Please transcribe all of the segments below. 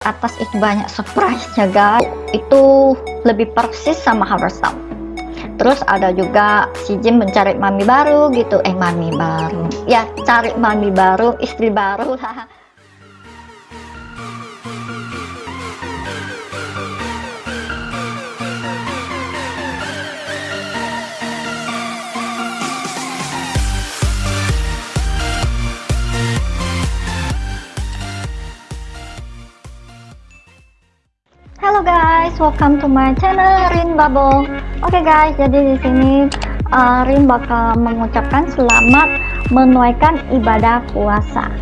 atas itu banyak surprise-nya guys. Itu lebih persis sama Town. Terus ada juga si Jim mencari mami baru gitu. Eh mami baru. Ya cari mami baru istri baru. lah Hello guys, welcome to my channel Rin Bubble. Oke okay guys, jadi di sini uh, Rin bakal mengucapkan selamat menunaikan ibadah puasa.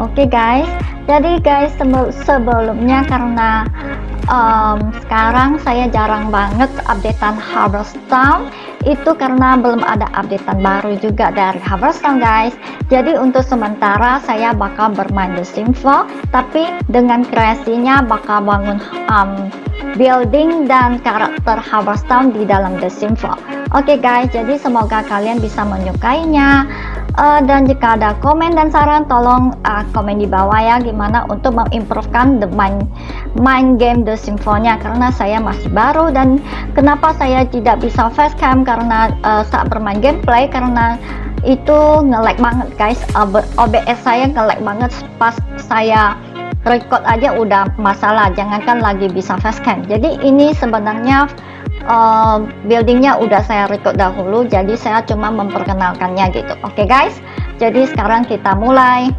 Oke okay guys, jadi guys sebelumnya karena um, sekarang saya jarang banget updatean Harvest Town. Itu karena belum ada updatean baru juga dari Harvest Town guys. Jadi untuk sementara saya bakal bermain The Sims 4 tapi dengan kreasinya bakal bangun um, building dan karakter Harvest Town di dalam The Sims 4 oke okay guys jadi semoga kalian bisa menyukainya uh, dan jika ada komen dan saran tolong uh, komen di bawah ya gimana untuk mengimprovekan the main main game The Symphony karena saya masih baru dan kenapa saya tidak bisa facecam karena uh, saat bermain gameplay karena itu nge-lag banget guys. OBS saya nge-lag banget pas saya record aja udah masalah jangankan lagi bisa facecam jadi ini sebenarnya uh, buildingnya udah saya record dahulu jadi saya cuma memperkenalkannya gitu. Oke okay, guys? Jadi sekarang kita mulai.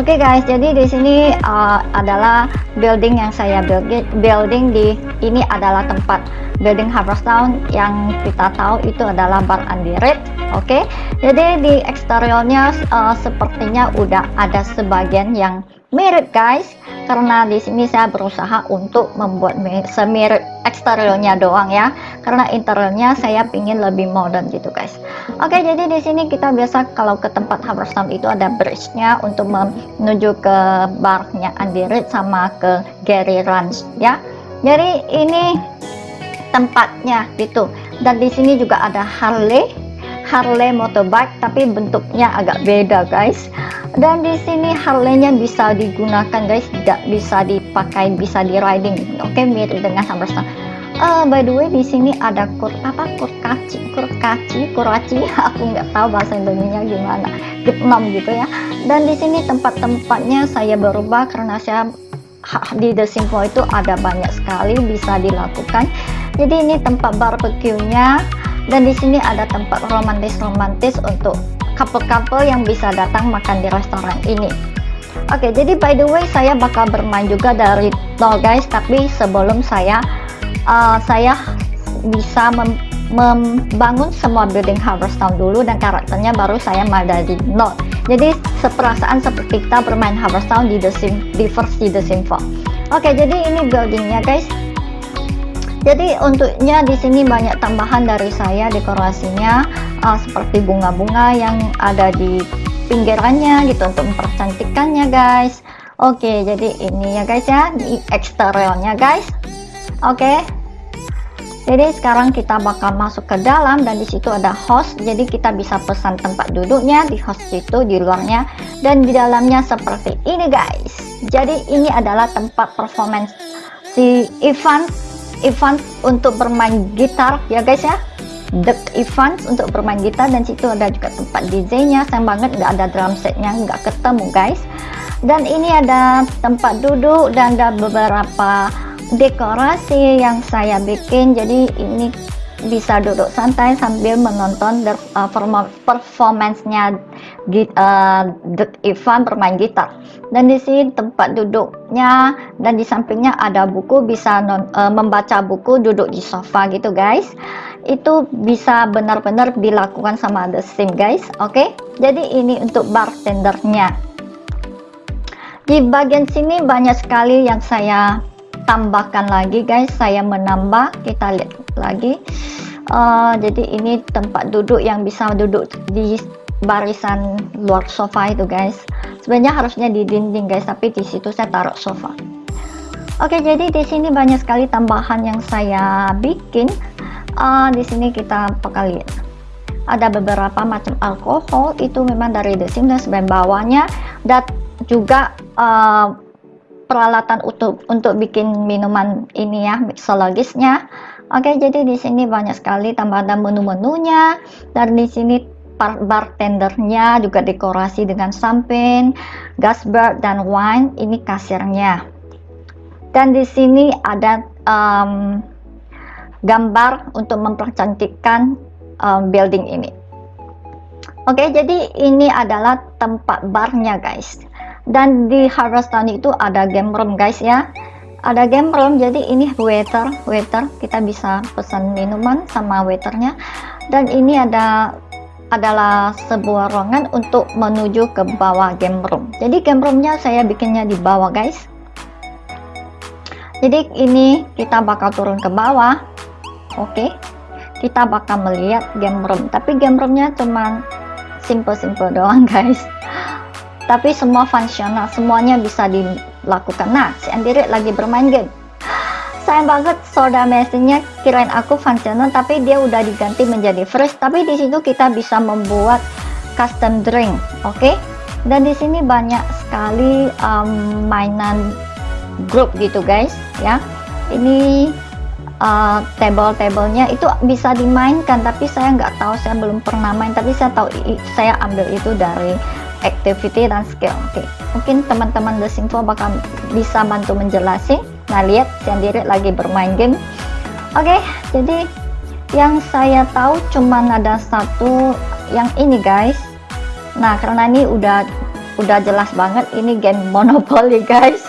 Oke okay guys, jadi di sini uh, adalah building yang saya build, building di ini adalah tempat building Harvest Town yang kita tahu itu adalah bar Andirit. Oke, okay? jadi di eksteriornya uh, sepertinya udah ada sebagian yang mirip guys karena di sini saya berusaha untuk membuat semirip eksteriornya doang ya karena interiornya saya pingin lebih modern gitu guys oke jadi di sini kita biasa kalau ke tempat Haverstown itu ada bridge-nya untuk menuju ke barnya Andirit sama ke Gary Ranch ya jadi ini tempatnya gitu. Dan di sini juga ada Harley Harley motorbike tapi bentuknya agak beda guys. Dan di sini Harley-nya bisa digunakan guys. Tidak bisa dipakai bisa di riding. Oke okay, mirip dengan Hammerstone uh, by the way di sini ada kur apa? Kurkaci kurkaci kuraci. Aku nggak tahu bahasa Indonesia gimana. Vietnam gitu ya. Dan di sini tempat-tempatnya saya berubah karena saya di The Simple itu ada banyak sekali bisa dilakukan jadi ini tempat barbeque-nya. Dan di sini ada tempat romantis-romantis untuk couple-couple yang bisa datang makan di restoran ini. Oke okay, jadi by the way saya bakal bermain juga dari nol guys. Tapi sebelum saya uh, saya bisa mem membangun semua building Harvest Town dulu dan karakternya baru saya main dari nol. Jadi seperasaan seperti kita bermain Harvest Town di The Sim di versi The Sim 4 oke okay, jadi ini buildingnya guys jadi untuknya di sini banyak tambahan dari saya dekorasinya uh, seperti bunga-bunga yang ada di pinggirannya gitu untuk mempercantikkannya guys. Oke jadi ini ya guys ya di eksteriornya guys. Oke. Jadi sekarang kita bakal masuk ke dalam dan di situ ada host. Jadi kita bisa pesan tempat duduknya di host itu di luarnya dan di dalamnya seperti ini guys. Jadi ini adalah tempat performance si Ivan event untuk bermain gitar ya guys ya. The event untuk bermain gitar dan situ ada juga tempat DJ nya sayang banget nggak ada drum setnya nggak ketemu guys. Dan ini ada tempat duduk dan ada beberapa dekorasi yang saya bikin. Jadi ini bisa duduk santai sambil menonton uh, performance-nya uh, Ivan bermain gitar. Dan di sini tempat duduknya dan di sampingnya ada buku bisa non, uh, membaca buku duduk di sofa gitu guys. Itu bisa benar-benar dilakukan sama The Sim guys oke? Okay? jadi ini untuk bartendernya. Di bagian sini banyak sekali yang saya tambahkan lagi guys. Saya menambah kita lihat lagi. Uh, jadi ini tempat duduk yang bisa duduk di barisan luar sofa itu guys. Sebenarnya harusnya di dinding guys tapi di situ saya taruh sofa. Oke jadi di sini banyak sekali tambahan yang saya bikin. Uh, di sini kita lihat. Ada beberapa macam alkohol itu memang dari The Sims dan bawahnya. Dan juga uh, peralatan untuk untuk bikin minuman ini ya mixologisnya Oke, jadi di sini banyak sekali tambahan menu-menunya. Dan di sini bartendernya juga dekorasi dengan samping, gas bar dan wine. Ini kasirnya. Dan di sini ada um, gambar untuk mempercantikkan um, building ini. Oke, jadi ini adalah tempat barnya guys. Dan di Harvest Town itu ada game room guys ya ada game room jadi ini waiter waiter kita bisa pesan minuman sama waiternya dan ini ada adalah sebuah ruangan untuk menuju ke bawah game room. Jadi game roomnya saya bikinnya di bawah guys. Jadi ini kita bakal turun ke bawah. Oke. Kita bakal melihat game room. Tapi game roomnya cuma simple-simple doang guys. Tapi semua fungsional semuanya bisa dilakukan. Nah si Andiri lagi bermain game sayang banget soda mesinnya kirain aku fungsional tapi dia udah diganti menjadi fresh tapi di situ kita bisa membuat custom drink oke okay? dan di sini banyak sekali um, mainan grup gitu guys ya ini uh, table-tablenya itu bisa dimainkan tapi saya nggak tahu saya belum pernah main tapi saya tahu saya ambil itu dari activity dan skill oke okay. mungkin teman-teman The Simpo bakal bisa bantu menjelasin nah lihat sendiri lagi bermain game. Oke okay, jadi yang saya tahu cuman ada satu yang ini guys. Nah karena ini udah udah jelas banget ini game Monopoly guys.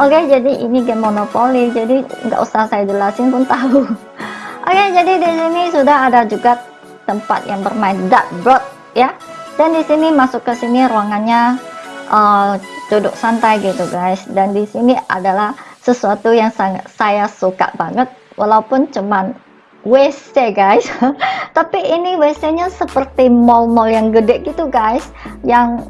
Oke okay, jadi ini game Monopoly jadi nggak usah saya jelasin pun tahu. Oke okay, jadi di sini sudah ada juga tempat yang bermain dartboard ya. Dan di sini masuk ke sini ruangannya uh, duduk santai gitu guys. Dan di sini adalah sesuatu yang sangat saya suka banget. Walaupun cuman WC guys. Tapi ini WC nya seperti mall-mall yang gede gitu guys. Yang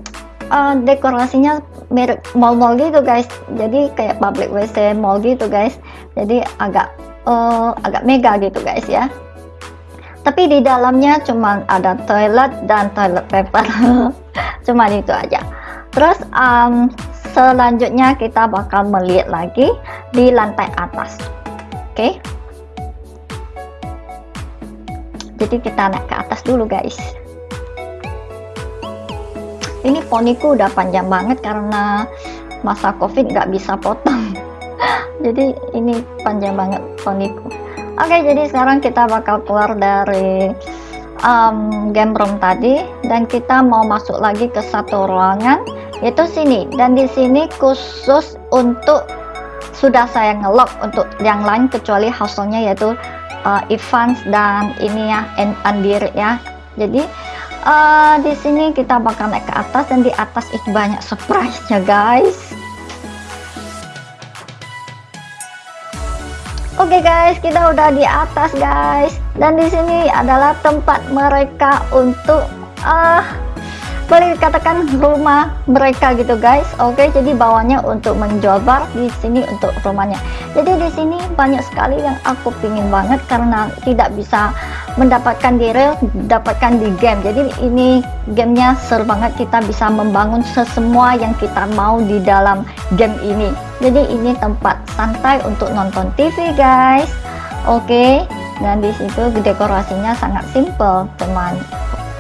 uh, dekorasinya mirip mall-mall gitu guys. Jadi kayak public WC mall gitu guys. Jadi agak uh, agak mega gitu guys ya. Tapi di dalamnya cuma ada toilet dan toilet paper. Cuma itu aja. Terus um, selanjutnya kita bakal melihat lagi di lantai atas. Oke. Okay? jadi kita naik ke atas dulu guys. Ini poniku udah panjang banget karena masa covid nggak bisa potong. Jadi ini panjang banget poniku. Oke, okay, jadi sekarang kita bakal keluar dari um, game room tadi dan kita mau masuk lagi ke satu ruangan yaitu sini. Dan di sini khusus untuk sudah saya ngelock untuk yang lain kecuali householdnya yaitu uh, Evans dan ini ya Andir ya. Jadi uh, di sini kita bakal naik ke atas dan di atas itu banyak surprise nya guys. Oke okay guys, kita udah di atas guys. Dan di sini adalah tempat mereka untuk uh, boleh dikatakan rumah mereka gitu guys. Oke jadi bawahnya untuk menjual bar di sini untuk rumahnya. Jadi di sini banyak sekali yang aku pingin banget karena tidak bisa mendapatkan di real dapatkan di game. Jadi ini gamenya seru banget kita bisa membangun sesemua yang kita mau di dalam game ini. Jadi ini tempat santai untuk nonton TV guys. Oke dan di situ dekorasinya sangat simple teman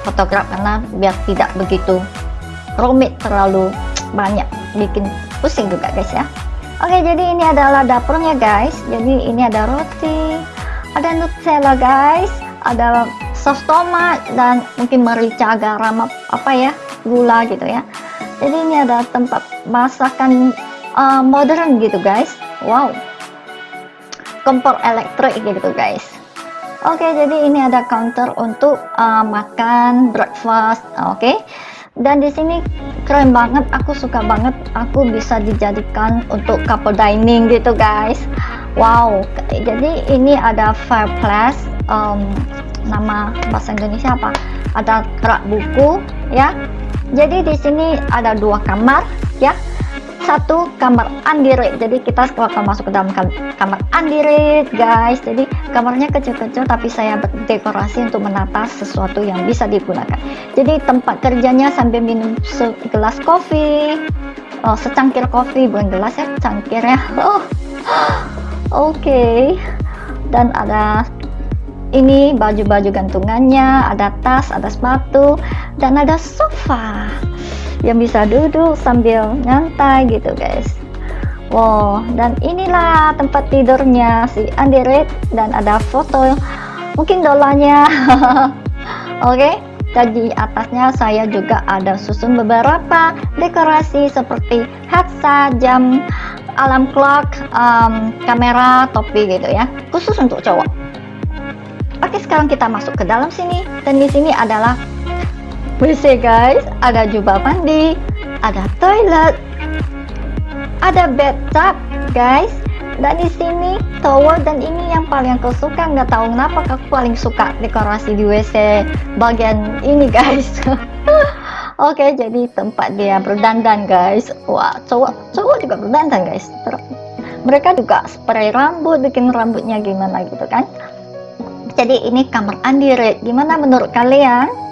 fotograf karena biar tidak begitu rumit terlalu banyak. Bikin pusing juga guys ya. Oke jadi ini adalah dapurnya guys. Jadi ini ada roti ada nutella guys. Ada sos tomat dan mungkin merica garam apa ya gula gitu ya. Jadi ini ada tempat masakan uh, modern gitu guys. Wow. Kompor elektrik gitu guys Oke, okay, jadi ini ada counter untuk uh, makan breakfast. Oke. Okay. Dan di sini keren banget, aku suka banget. Aku bisa dijadikan untuk couple dining gitu, guys. Wow. Jadi ini ada fireplace. Um, nama bahasa Indonesia apa? Ada rak buku, ya. Jadi di sini ada dua kamar, ya. Satu kamar andirit jadi kita akan masuk ke dalam kamar andirit guys. Jadi kamarnya kecil-kecil tapi saya dekorasi untuk menata sesuatu yang bisa digunakan. Jadi tempat kerjanya sambil minum segelas kopi. Oh, secangkir kopi bukan gelas ya cangkir ya. Oh oke. Okay. dan ada ini baju-baju gantungannya ada tas ada sepatu dan ada sofa yang bisa duduk sambil nyantai gitu guys. Wow dan inilah tempat tidurnya si Andiret dan ada foto. Mungkin dolanya. Oke okay? atasnya saya juga ada susun beberapa dekorasi seperti headset jam alarm clock um, kamera topi gitu ya. Khusus untuk cowok. Oke sekarang kita masuk ke dalam sini. Dan di sini adalah WC guys, ada jubah mandi, ada toilet, ada bathtub guys. Dan di sini tower dan ini yang paling aku suka nggak tahu kenapa aku paling suka dekorasi di WC bagian ini guys. Oke, okay, jadi tempat dia berdandan guys. Wah, cowok cowok juga berdandan guys. Mereka juga spray rambut, bikin rambutnya gimana gitu kan. Jadi ini kamar Red. Gimana menurut kalian?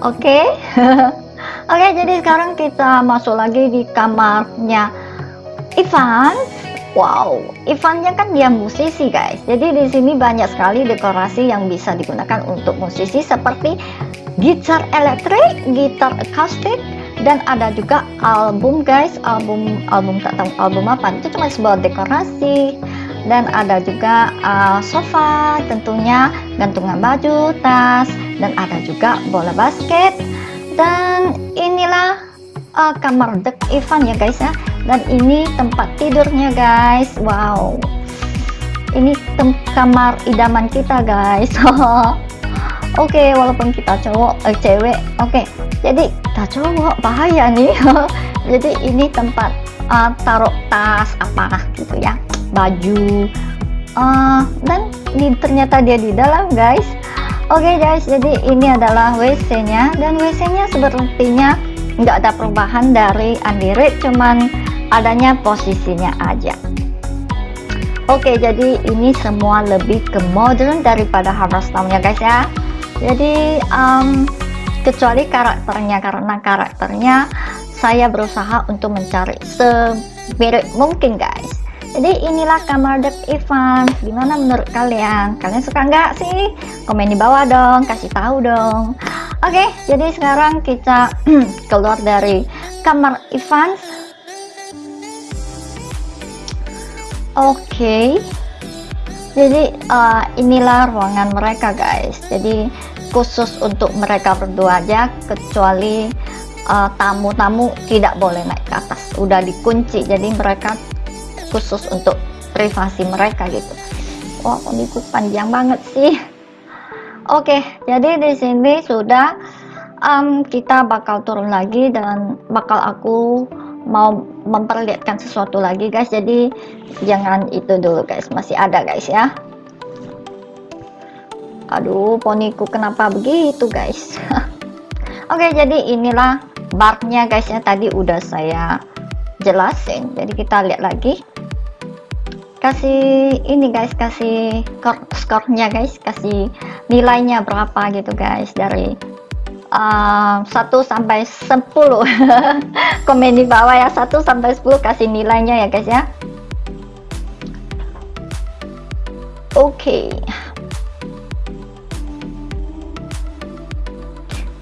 Oke. Okay? Oke, jadi sekarang kita masuk lagi di kamarnya Ivan. Wow, Ivannya kan dia musisi guys. Jadi di sini banyak sekali dekorasi yang bisa digunakan untuk musisi seperti gitar elektrik, gitar akustik, dan ada juga album guys, album album tak tahu album apa. Itu cuma sebuah dekorasi dan ada juga uh, sofa tentunya gantungan baju tas dan ada juga bola basket. Dan inilah uh, kamar dek Ivan ya guys ya. Dan ini tempat tidurnya guys. Wow. Ini kamar idaman kita guys. Oke okay, walaupun kita cowok eh, cewek. Oke okay. jadi kita cowok bahaya nih. Jadi ini tempat uh, taruh tas apa gitu ya. Baju. Uh, dan ini ternyata dia di dalam guys oke okay, guys jadi ini adalah WC nya dan WC nya sepertinya nggak ada perubahan dari Andirit cuman adanya posisinya aja. Oke okay, jadi ini semua lebih ke modern daripada Harvest Town ya guys ya. Jadi um, kecuali karakternya karena karakternya saya berusaha untuk mencari semirip mungkin guys jadi inilah kamar Dep Ivan. Gimana menurut kalian? Kalian suka nggak sih? Komen di bawah dong kasih tahu dong. Oke jadi sekarang kita keluar dari kamar Ivan. Oke jadi uh, inilah ruangan mereka guys. Jadi khusus untuk mereka berdua aja kecuali eh, tamu-tamu uh, tidak boleh naik ke atas. Udah dikunci jadi mereka khusus untuk privasi mereka gitu. Wah oh, ikut panjang banget sih. Oke jadi di sini sudah um, kita bakal turun lagi dan bakal aku mau memperlihatkan sesuatu lagi guys. Jadi jangan itu dulu guys. Masih ada guys ya. Aduh poniku kenapa begitu guys? Oke jadi inilah barnya guys ya. Tadi udah saya jelasin. Jadi kita lihat lagi kasih ini guys kasih skornya guys kasih nilainya berapa gitu guys dari uh, 1 sampai 10 komen di bawah ya 1 sampai 10 kasih nilainya ya guys ya oke okay.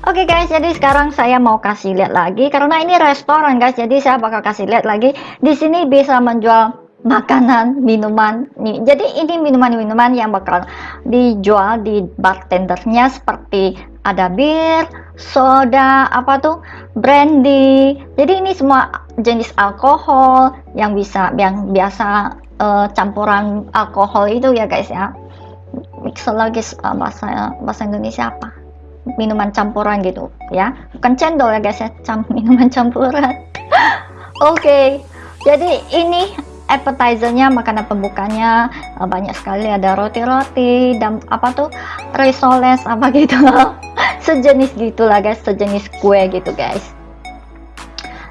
Oke okay guys, jadi sekarang saya mau kasih lihat lagi karena ini restoran guys, jadi saya bakal kasih lihat lagi. Di sini bisa menjual makanan, minuman. Jadi ini minuman-minuman yang bakal dijual di bartendernya seperti ada bir, soda, apa tuh, brandy. Jadi ini semua jenis alkohol yang bisa yang biasa uh, campuran alkohol itu ya guys ya. Mixologis uh, bahasa bahasa Indonesia apa? Minuman campuran gitu ya. Bukan cendol ya guys ya, cam minuman campuran. Oke. okay. Jadi ini appetizernya makanan pembukanya uh, banyak sekali. Ada roti-roti dan apa tuh risoles apa gitu. Sejenis gitulah guys. Sejenis kue gitu guys.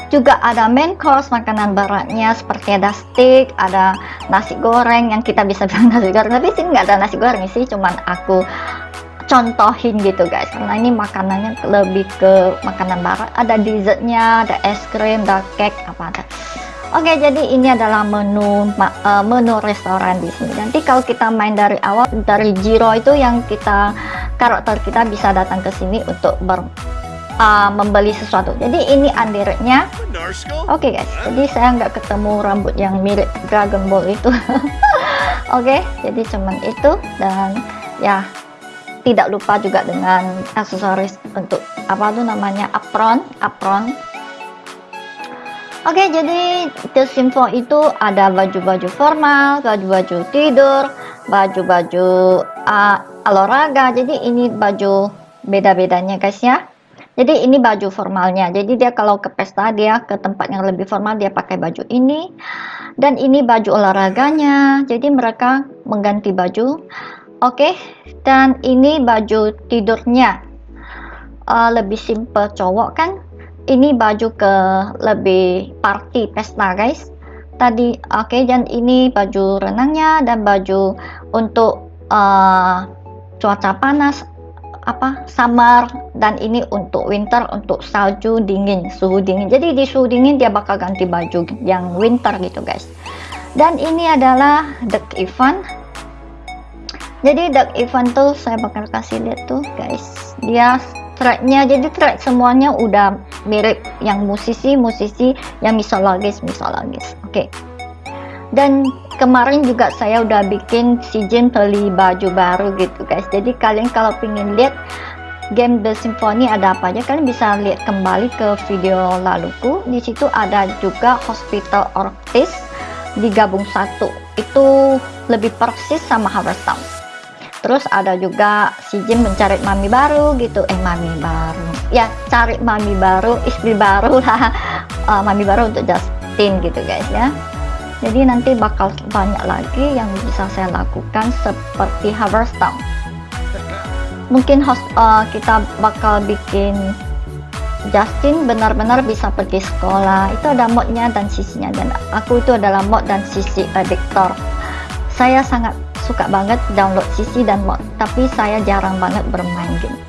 Juga ada main course makanan beratnya seperti ada steak ada nasi goreng yang kita bisa bilang nasi goreng. Tapi sini nggak ada nasi goreng sih. Cuman aku contohin gitu guys. Karena ini makanannya lebih ke makanan barat. Ada dessertnya ada es krim ada cake apa ada Oke, jadi ini adalah menu uh, menu restoran di sini. Nanti kalau kita main dari awal dari Jiro itu yang kita karakter kita bisa datang ke sini untuk ber uh, membeli sesuatu. Jadi ini andirnya. Oke okay, guys, jadi saya nggak ketemu rambut yang mirip Dragon Ball itu. Oke, okay, jadi cuman itu dan ya tidak lupa juga dengan aksesoris untuk apa tuh namanya apron, apron Oke, jadi The Simfo itu ada baju-baju formal, baju-baju tidur, baju-baju uh, olahraga. Jadi ini baju beda-bedanya guys ya. Jadi ini baju formalnya. Jadi dia kalau ke pesta dia ke tempat yang lebih formal dia pakai baju ini. Dan ini baju olahraganya. Jadi mereka mengganti baju. Oke, dan ini baju tidurnya. Uh, lebih simple cowok kan ini baju ke lebih party pesta guys. Tadi oke okay, dan ini baju renangnya dan baju untuk uh, cuaca panas apa summer dan ini untuk winter untuk salju dingin suhu dingin. Jadi di suhu dingin dia bakal ganti baju yang winter gitu guys. Dan ini adalah the event. Jadi the event tuh saya bakal kasih lihat tuh guys. Dia tracknya. Jadi track semuanya udah mirip yang musisi-musisi yang misologis misologis. Oke. Okay. dan kemarin juga saya udah bikin si Jin beli baju baru gitu guys. Jadi kalian kalau pengen lihat game The Symphony ada apa aja kalian bisa lihat kembali ke video laluku. Di situ ada juga Hospital Orchis digabung satu. Itu lebih persis sama Harvest Town terus ada juga si Jim mencari mami baru gitu. Eh mami baru. Ya cari mami baru istri baru lah. Uh, mami baru untuk Justin gitu guys ya. Jadi nanti bakal banyak lagi yang bisa saya lakukan seperti Town. Mungkin host uh, kita bakal bikin Justin benar-benar bisa pergi sekolah. Itu ada modnya dan sisinya. Dan aku itu adalah mod dan sisi editor saya sangat suka banget download CC dan mod tapi saya jarang banget bermain game.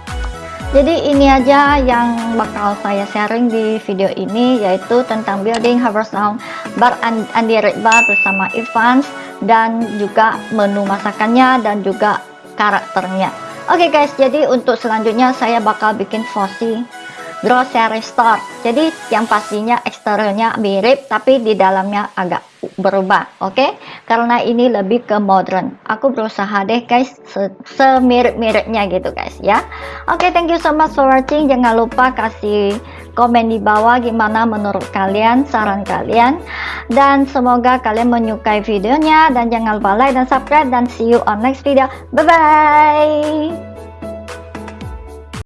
Jadi ini aja yang bakal saya sharing di video ini yaitu tentang building Harvest Sound bar Andy Red Bar bersama Evans dan juga menu masakannya dan juga karakternya. Oke okay guys jadi untuk selanjutnya saya bakal bikin Fossi grocery store. Jadi yang pastinya eksteriornya mirip tapi di dalamnya agak berubah oke? Okay? karena ini lebih ke modern. Aku berusaha deh guys se semirip-miripnya gitu guys ya. Oke okay, thank you so much for watching. Jangan lupa kasih komen di bawah gimana menurut kalian saran kalian. Dan semoga kalian menyukai videonya. Dan jangan lupa like dan subscribe. Dan see you on next video. Bye bye